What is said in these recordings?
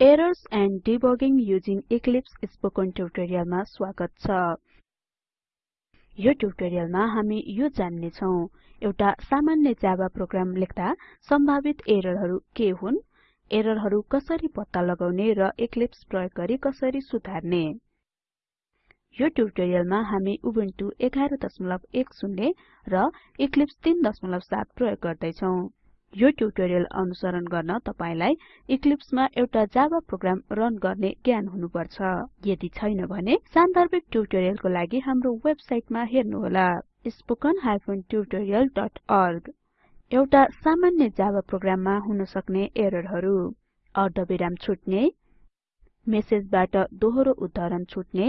Errors and debugging using Eclipse spoken ट्युटोरियलमा स्वागत छ। यो ट्युटोरियलमा हामी यो जान्ने छौं एउटा सामान्य जावा प्रोग्राम लेख्दा सम्भावित एररहरू के हुन् एररहरू कसरी पत्ता लगाउने र इक्लिप्स प्रयोग गरी कसरी सुधार्ने। यो ट्युटोरियलमा हामी उबुन्टु 1110 र इक्लिप्स 37 प्रयोग गर्दै छौं यो ट्युटोरियल अनुसरण गर्न तपाईलाई इक्लिप्स मा एउटा जावा प्रोग्राम रन गर्ने ज्ञान हुनुपर्छ। यदि छैन भने सान्दर्भिक ट्युटोरियलको लागि हाम्रो वेबसाइटमा हेर्नुहोला spoken tutorialorg एउटा सामान्य जावा प्रोग्राममा हुन सक्ने एररहरू। अर्धविराम छुट्ने मेसेजबाट दोहोरो उद्धरण छुट्ने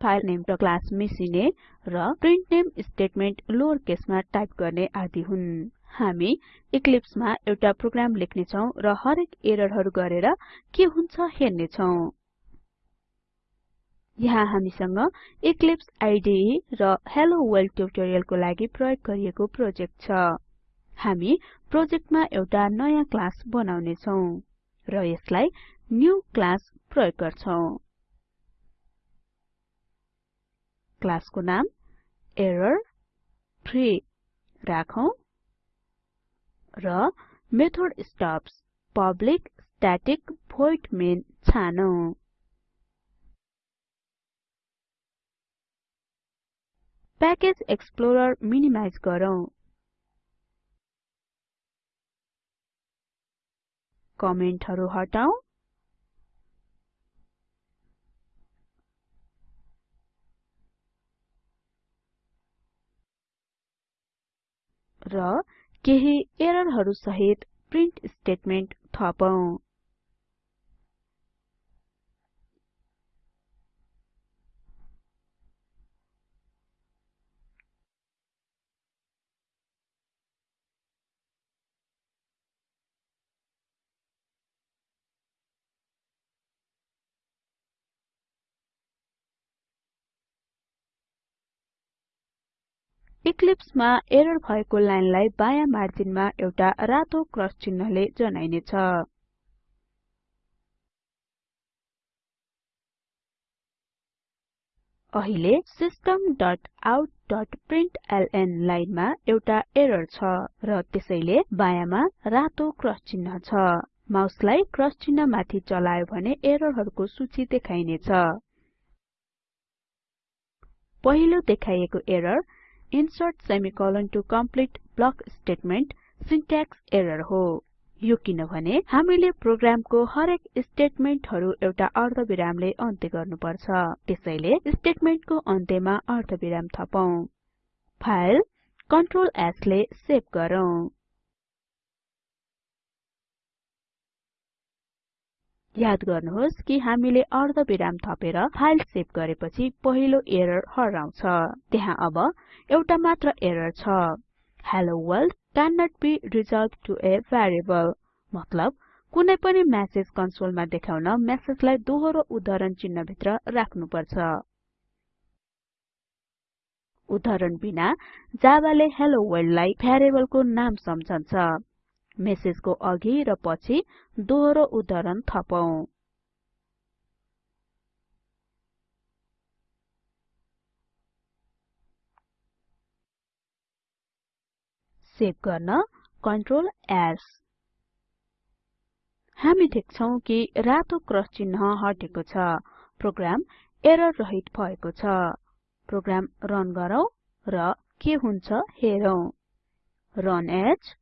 फाइल नेम र क्लास मिसिने र प्रिन्ट नेम स्टेटमेन्ट लोअर केसमा टाइप गर्ने आदि हुन्। हामी इक्लिप्स मा एउटा प्रोग्राम लेख्ने छौं र हरेक एररहरू गरेर के हुन्छ हेर्ने छौं यहाँ हामीसँग इक्लिप्स आईडीई र हेलो वर्ल्ड ट्युटोरियलको लागि प्रयोग गरिएको प्रोजेक्ट छ। हामी प्रोजेक्टमा एउटा नयाँ क्लास बनाउने छौं र यसलाई न्यू क्लास प्रयोग गर्छौं। क्लासको नाम एरर फ्री राखौं। र method stubs public static void main छानौं। प्याकेज एक्सप्लोरर मिनिमाइज गरौँ। कमेन्टहरू हटाऊ र केही एररहरू सहित प्रिन्ट स्टेटमेन्ट थपौं। इक्लिप्स मा एरर भएको लाइनलाई बायाँ मार्जिनमा एउटा रातो क्रस चिन्हले जनाइने छ अहिले systemoutप्रिन्टलन लाइनमा एउटा एरर छ र त्यसैले बायाँमा रातो क्रस चिन्ह छ। माउसलाई क्रस चिन्ह माथि चलायो भने एररहरूको सूची देखाइनेछ। पहिलो देखाइएको error insert semicolon to complete block statement syntax error हो। यो किनभने हामीले प्रोग्रामको हरेक स्टेटमेन्टहरु एउटा अर्धविरामले अन्त्य गर्नुपर्छ। त्यसैले स्टेटमेन्टको अन्त्यमा अर्धविराम थपौं। फाइल कन्ट्रोल S ले सेभ गरौँ। याद गर्नुहोस् कि हामीले अर्धविराम थपेर फाइल सेभ गरेपछि पहिलो एरर हराउँछ। त्यहाँ अब एउटा मात्र एरर छ। हेलो वर्ल्ड क्यानोट बे रिजल्भ टु a भेरिएबल मतलब कुनै पनि मेसेज कन्सोलमा देखाउन मेसेजलाई दोहोरो उद्धरण चिन्ह भित्र राख्नुपर्छ। उद्धरण बिना जावाले हेलो वर्ल्ड लाई भेरिएबलको नाम सम्झन्छ। मेसेजको अघि र पछि दोहोरो उद्धरण थपौं। सेभ गर्न कन्ट्रोल S हामी देख्छौं कि रातो क्रस चिन्ह हटेको छ। प्रोग्राम एरर रहित भएको छ। प्रोग्राम रन गरौँ र के हुन्छ हेरौं। Run as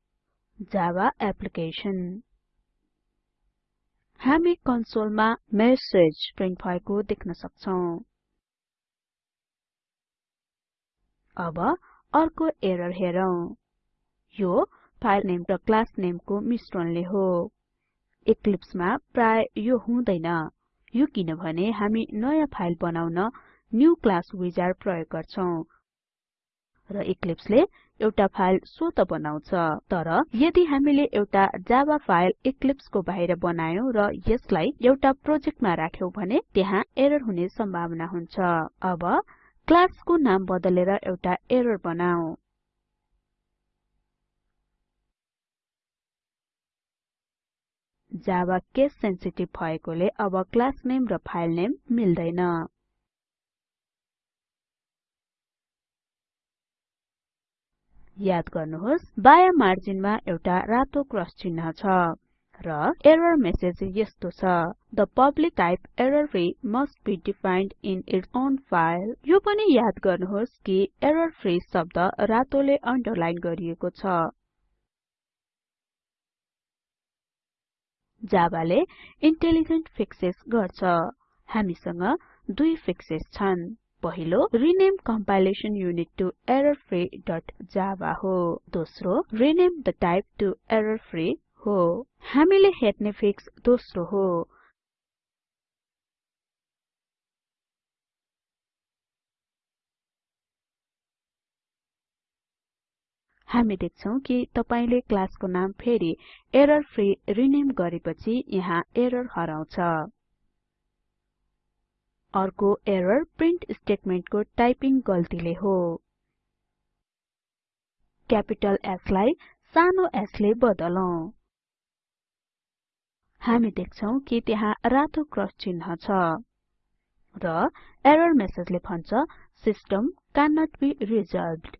Java application. हामी कन्सोलमा मेसेज प्रिन्ट भएको देख्न सक्छौं। अब अर्को एरर हेरौं। यो फाइल नेम र क्लास नेमको मिश्रणले हो। इक्लिप्समा प्राय यो हुँदैन। यो किनभने हामी नयाँ फाइल बनाउन न्यू क्लास विजार्ड प्रयोग गर्छौं। र इक्लिप्सले एउटा फाइल स्वत बनाउँछ। तर यदि हामीले एउटा जावा फाइल इक्लिप्सको बाहिर बनायौं र यसलाई एउटा प्रोजेक्टमा राख्यौं भने त्यहाँ एरर हुने सम्भावना हुन्छ। अब क्लासको नाम बदलेर एउटा एरर बनाऊ। जावा केस सेन्सिटिभ भएकोले अब क्लास नेम र फाइल नेम मिल्दैन। याद गर्नुहोस् बायाँ मार्जिनमा एउटा रातो क्रस चिन्ह छ र एरर मेसेज यस्तो छ। The public type error free must be defined in its own file. यो पनि याद गर्नुहोस् कि एरर फ्री शब्द रातोले अन्डरलाइन गरिएको छ। जावाले इन्टेलिजेन्ट फिक्सेस गर्छ। हामीसँग दुई फिक्सेस छन्। पहिलो rename compilation unit to errorfree.java हो। दोस्रो rename the type to errorfree हो। हामीले हेर्ने फिक्स दोस्रो हो। हामी देख्छौं कि तपाईले क्लासको नाम फेरि एरर फ्री रिनेम गरेपछि यहाँ एरर हराउँछ। अर्को एरर प्रिन्ट स्टेटमेन्टको टाइपिङ गल्तीले हो। क्यापिटल S लाई सानो s ले बदलौं। हामी देख्छौं कि त्यहाँ रातो क्रस चिन्ह छ। र एरर मेसेजले भन्छ सिस्टम क्यानोट बे रिजल्भड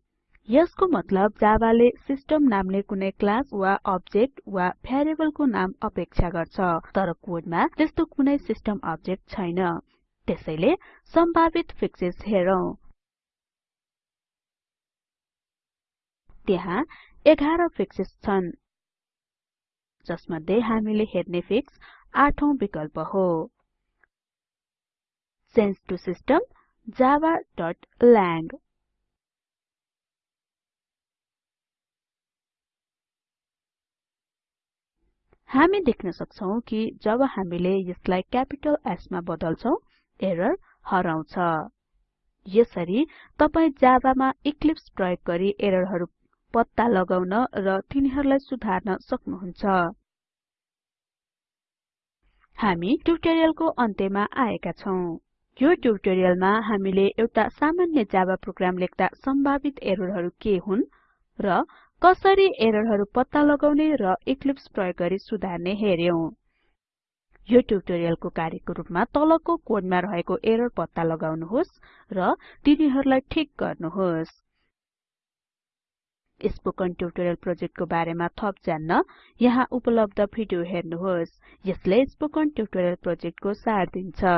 यसको मतलब जावाले सिस्टम नामले कुनै क्लास वा अब्जेक्ट वा भ्यारिएबलको नाम अपेक्षा गर्छ तर कोडमा त्यस्तो कुनै सिस्टम अब्जेक्ट छैन। त्यसैले सम्भावित फिक्सेस हेरौं। त्यहाँ 11 फिक्सेस छन् जसमध्ये हामीले हेर्ने फिक्स आठौं विकल्प हो। चेन्ज टु सिस्टम javalang हामी देख्न सक्छौं कि जब हामीले यसलाई क्यापिटल S मा बदल्छौं एरर हराउँछ। यसरी तपाई जावामा इक्लिप्स प्रयोग गरी एररहरु पत्ता लगाउन र तिनीहरूलाई सुधार्न सक्नुहुन्छ। हामी ट्युटोरियलको अन्त्यमा आएका छौं। यो ट्युटोरियलमा हामीले एउटा सामान्य जावा प्रोग्राम लेख्दा सम्भावित एररहरु के हुन् र कसरी एररहरु पत्ता लगाउने र इक्लिप्स प्रयोग गरी सुधार्ने हेर्यौं यो ट्युटोरियलको कार्यको रुपमा तलको कोडमा रहेको एरर पत्ता लगाउनुहोस् र तिनीहरूलाई ठिक गर्नुहोस्। स्पोकन ट्युटोरियल प्रोजेक्टको बारेमा थप जान्न यहाँ उपलब्ध भिडियो हेर्नुहोस्। यसले स्पोकन ट्युटोरियल प्रोजेक्टको सार दिन्छ।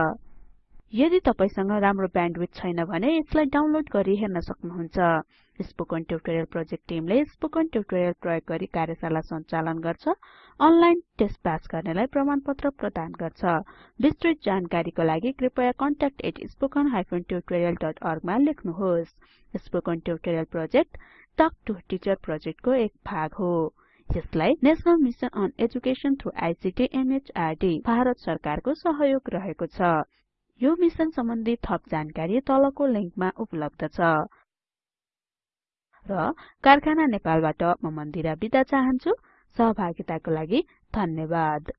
यदि तपाईसँग राम्रो ब्यान्डविड्थ छैन भने यसलाई डाउनलोड गरी हेर्न सक्नुहुन्छ। स्पोकन ट्युटोरियल प्रोजेक्ट टिमले स्पोकन ट्युटोरियल प्रयोग गरी कार्यशाला सञ्चालन गर्छ अनलाइन टेस्ट पास गर्नेलाई प्रमाणपत्र प्रदान गर्छ। विस्तृत जानकारीको लागि कृपया contact@spoken tutorialorg मा लेख्नुहोस्। Spoken tutorial project talk to teacher प्रोजेक्टको एक भाग हो। यसलाई national mission on education through ICT MHRD Bharat सरकारको सहयोग रहेको छ। यो मिसन सम्बन्धी थप जानकारी तलको लिंकमा उपलब्ध छ। र कारखाना नेपालबाट म मन्दिरा बिदा चाहन्छु। सहभागिताको लागि धन्यवाद।